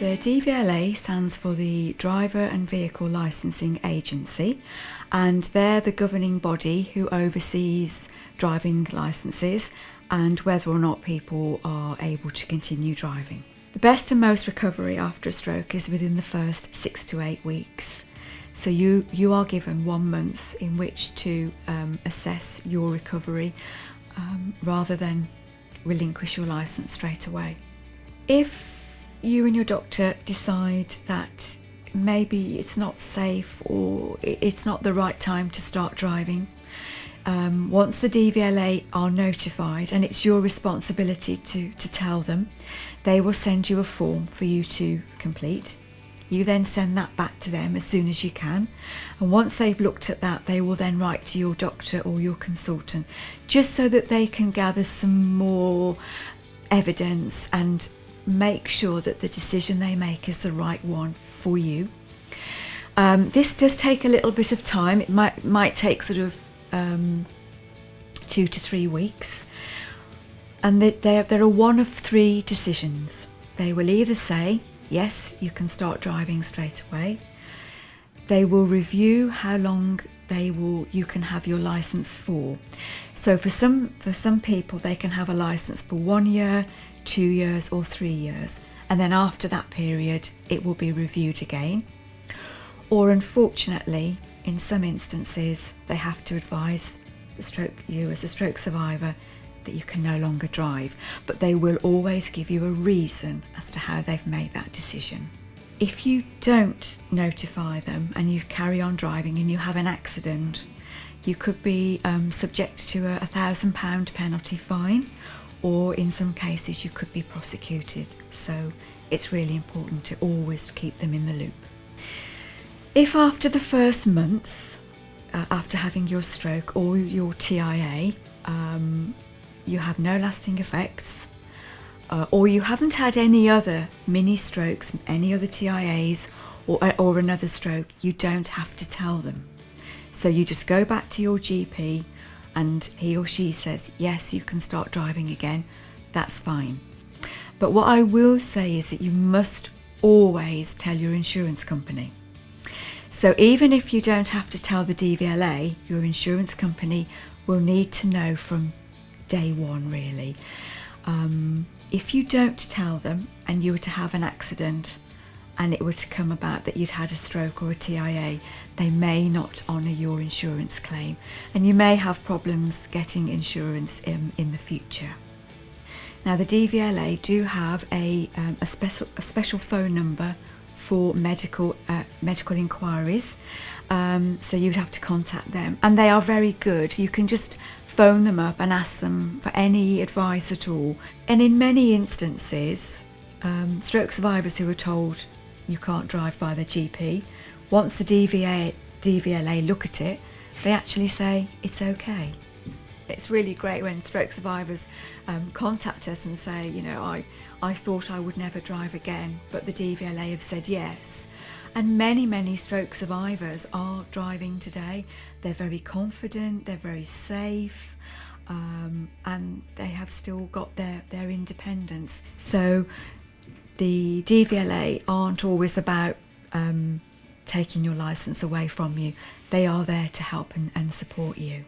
The DVLA stands for the Driver and Vehicle Licensing Agency, and they're the governing body who oversees driving licenses and whether or not people are able to continue driving. The best and most recovery after a stroke is within the first six to eight weeks. So you, you are given one month in which to um, assess your recovery um, rather than relinquish your licence straight away. If you and your doctor decide that maybe it's not safe or it's not the right time to start driving, um, once the DVLA are notified, and it's your responsibility to, to tell them, they will send you a form for you to complete. You then send that back to them as soon as you can. And once they've looked at that, they will then write to your doctor or your consultant just so that they can gather some more evidence and make sure that the decision they make is the right one for you. Um, this does take a little bit of time. It might might take sort of um, two to three weeks, and they, they, there are one of three decisions. They will either say yes, you can start driving straight away. They will review how long they will you can have your license for. So for some for some people they can have a license for one year, two years or three years. And then after that period it will be reviewed again. Or unfortunately in some instances they have to advise the stroke you as a stroke survivor that you can no longer drive. But they will always give you a reason as to how they've made that decision if you don't notify them and you carry on driving and you have an accident you could be um, subject to a, thousand pound penalty fine or in some cases you could be prosecuted. So it's really important to always keep them in the loop. If after the first month, uh, after having your stroke or your TIA, um, you have no lasting effects, uh, or you haven't had any other mini strokes, any other TIAs, or, uh, or another stroke, you don't have to tell them. So you just go back to your GP and he or she says, yes, you can start driving again, that's fine. But what I will say is that you must always tell your insurance company. So even if you don't have to tell the DVLA, your insurance company will need to know from day one really. Um, if you don't tell them and you were to have an accident and it were to come about that you'd had a stroke or a TIA, they may not honour your insurance claim and you may have problems getting insurance in, in the future. Now the DVLA do have a, um, a, special, a special phone number for medical, uh, medical inquiries um, so you'd have to contact them and they are very good. You can just phone them up and ask them for any advice at all and in many instances um, stroke survivors who are told you can't drive by the GP. Once the DVA, DVLA look at it, they actually say it's okay. It's really great when stroke survivors um, contact us and say, you know, I, I thought I would never drive again, but the DVLA have said yes. And many, many stroke survivors are driving today. They're very confident, they're very safe, um, and they have still got their, their independence. So the DVLA aren't always about um, taking your license away from you. They are there to help and, and support you.